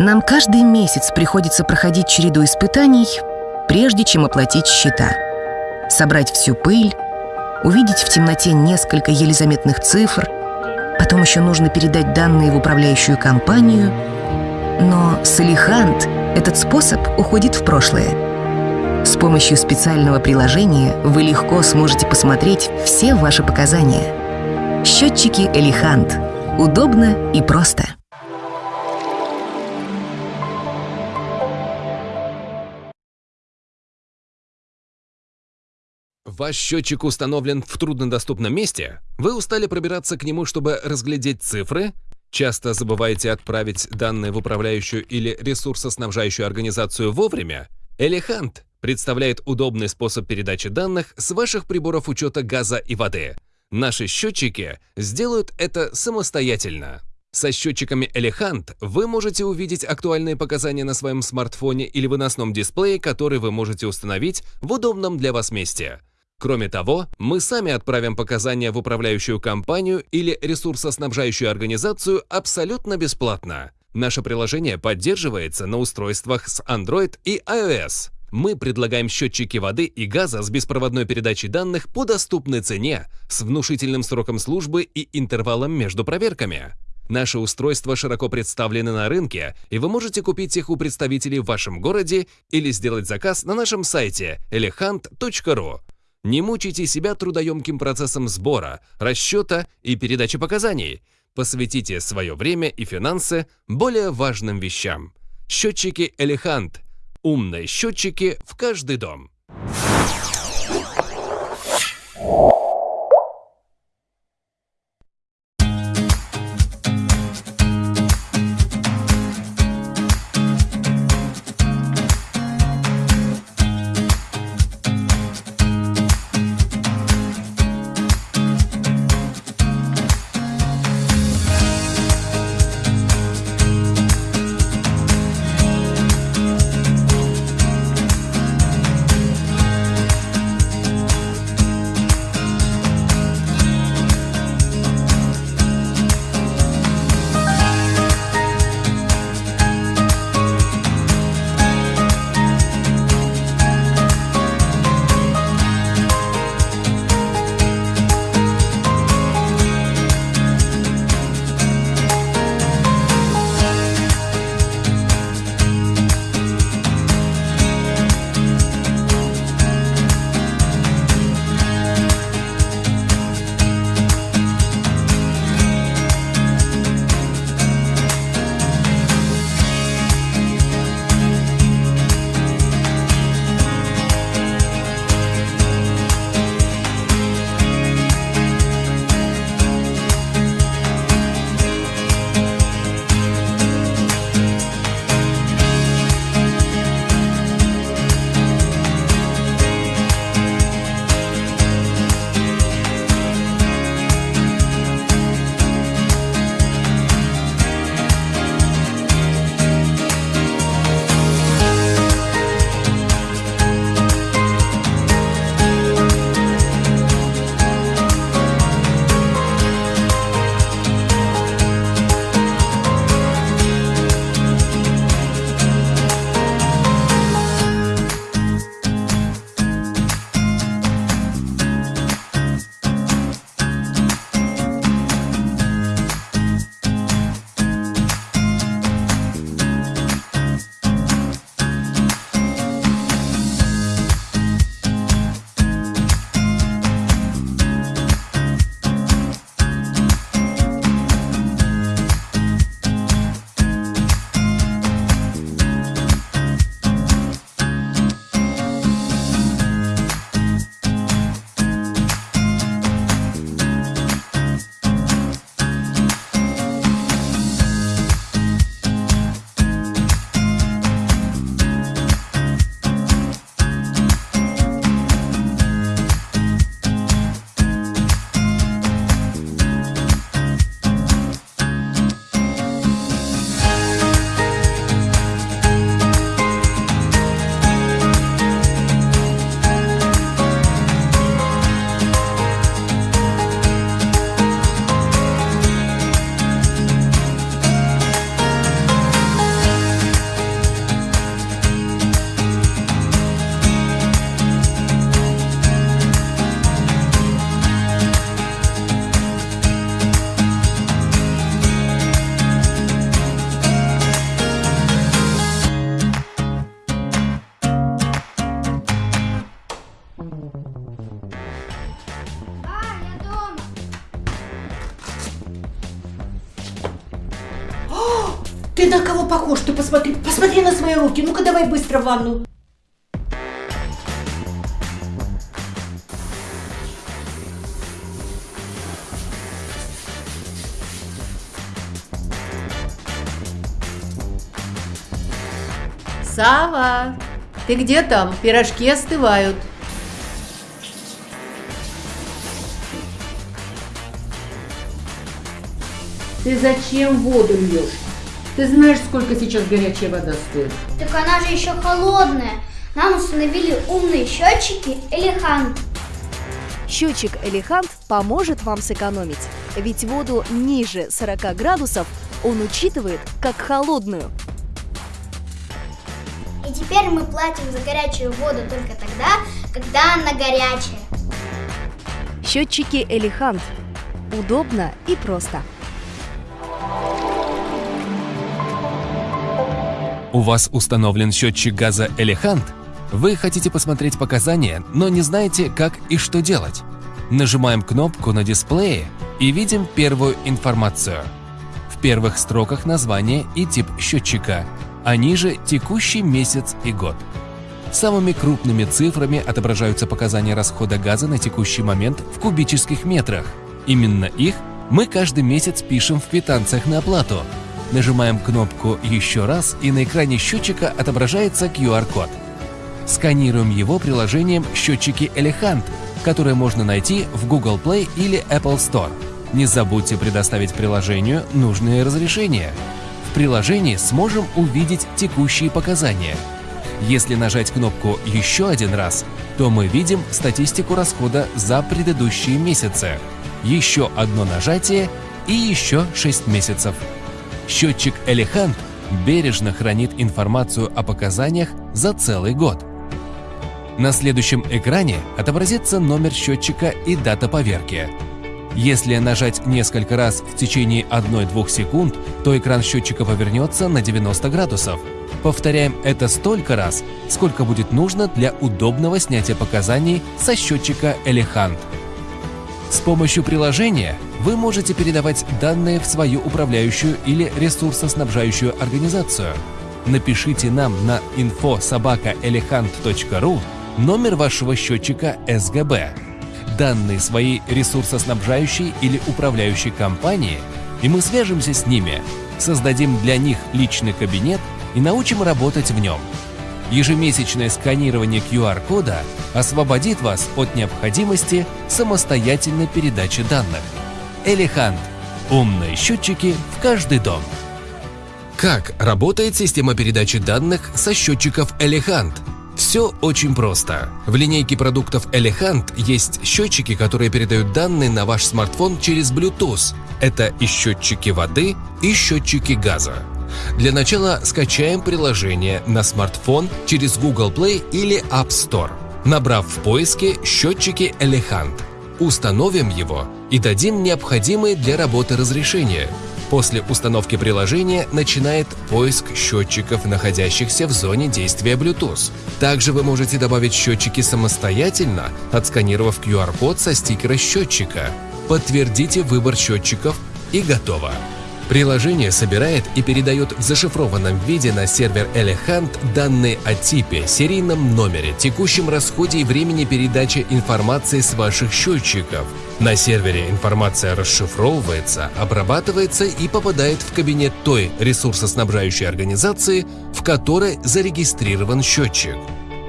Нам каждый месяц приходится проходить череду испытаний, прежде чем оплатить счета. Собрать всю пыль, увидеть в темноте несколько еле заметных цифр, потом еще нужно передать данные в управляющую компанию. Но с Элихант этот способ уходит в прошлое. С помощью специального приложения вы легко сможете посмотреть все ваши показания. Счетчики Элихант. Удобно и просто. Ваш счетчик установлен в труднодоступном месте? Вы устали пробираться к нему, чтобы разглядеть цифры? Часто забываете отправить данные в управляющую или ресурсоснабжающую организацию вовремя? Элехант представляет удобный способ передачи данных с ваших приборов учета газа и воды. Наши счетчики сделают это самостоятельно. Со счетчиками Elehant вы можете увидеть актуальные показания на своем смартфоне или выносном дисплее, который вы можете установить в удобном для вас месте. Кроме того, мы сами отправим показания в управляющую компанию или ресурсоснабжающую организацию абсолютно бесплатно. Наше приложение поддерживается на устройствах с Android и iOS. Мы предлагаем счетчики воды и газа с беспроводной передачей данных по доступной цене, с внушительным сроком службы и интервалом между проверками. Наши устройства широко представлены на рынке, и вы можете купить их у представителей в вашем городе или сделать заказ на нашем сайте elehant.ru. Не мучайте себя трудоемким процессом сбора, расчета и передачи показаний. Посвятите свое время и финансы более важным вещам. Счетчики Элехант. Умные счетчики в каждый дом. На кого похож? Ты посмотри, посмотри на свои руки. Ну-ка давай быстро в ванну. Сава, ты где там? Пирожки остывают. Ты зачем воду льешь? Ты знаешь, сколько сейчас горячая вода стоит? Так она же еще холодная. Нам установили умные счетчики Элехан. Счетчик Элехант поможет вам сэкономить, ведь воду ниже 40 градусов он учитывает как холодную. И теперь мы платим за горячую воду только тогда, когда она горячая. Счетчики Элехант. Удобно и просто. У вас установлен счетчик газа Элехант? Вы хотите посмотреть показания, но не знаете, как и что делать? Нажимаем кнопку на дисплее и видим первую информацию. В первых строках название и тип счетчика, а ниже текущий месяц и год. Самыми крупными цифрами отображаются показания расхода газа на текущий момент в кубических метрах. Именно их мы каждый месяц пишем в квитанциях на оплату. Нажимаем кнопку «Еще раз» и на экране счетчика отображается QR-код. Сканируем его приложением «Счетчики Элехант», которое можно найти в Google Play или Apple Store. Не забудьте предоставить приложению нужные разрешения. В приложении сможем увидеть текущие показания. Если нажать кнопку «Еще один раз», то мы видим статистику расхода за предыдущие месяцы. Еще одно нажатие и еще 6 месяцев. Счетчик Элехант бережно хранит информацию о показаниях за целый год. На следующем экране отобразится номер счетчика и дата поверки. Если нажать несколько раз в течение 1-2 секунд, то экран счетчика повернется на 90 градусов. Повторяем это столько раз, сколько будет нужно для удобного снятия показаний со счетчика Элехант. С помощью приложения вы можете передавать данные в свою управляющую или ресурсоснабжающую организацию. Напишите нам на info.sobaka.elehant.ru номер вашего счетчика СГБ, данные своей ресурсоснабжающей или управляющей компании, и мы свяжемся с ними, создадим для них личный кабинет и научим работать в нем. Ежемесячное сканирование QR-кода освободит вас от необходимости самостоятельной передачи данных. Элехант. Умные счетчики в каждый дом. Как работает система передачи данных со счетчиков Элехант? Все очень просто. В линейке продуктов Elehant есть счетчики, которые передают данные на ваш смартфон через Bluetooth. Это и счетчики воды, и счетчики газа. Для начала скачаем приложение на смартфон через Google Play или App Store, набрав в поиске счетчики Elehant. Установим его и дадим необходимые для работы разрешения. После установки приложения начинает поиск счетчиков, находящихся в зоне действия Bluetooth. Также вы можете добавить счетчики самостоятельно, отсканировав QR-код со стикера счетчика. Подтвердите выбор счетчиков и готово. Приложение собирает и передает в зашифрованном виде на сервер Elehant данные о типе, серийном номере, текущем расходе и времени передачи информации с ваших счетчиков. На сервере информация расшифровывается, обрабатывается и попадает в кабинет той ресурсоснабжающей организации, в которой зарегистрирован счетчик.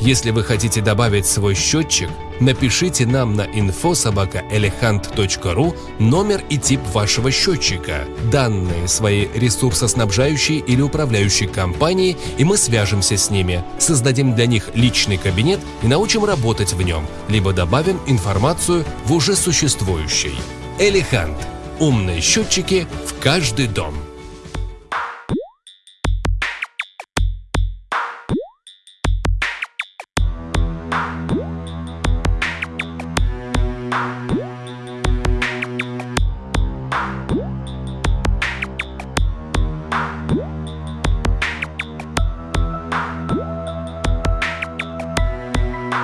Если вы хотите добавить свой счетчик, напишите нам на info.sobaka.elehant.ru номер и тип вашего счетчика, данные своей ресурсоснабжающей или управляющей компании, и мы свяжемся с ними, создадим для них личный кабинет и научим работать в нем, либо добавим информацию в уже существующий. Элехант. Умные счетчики в каждый дом.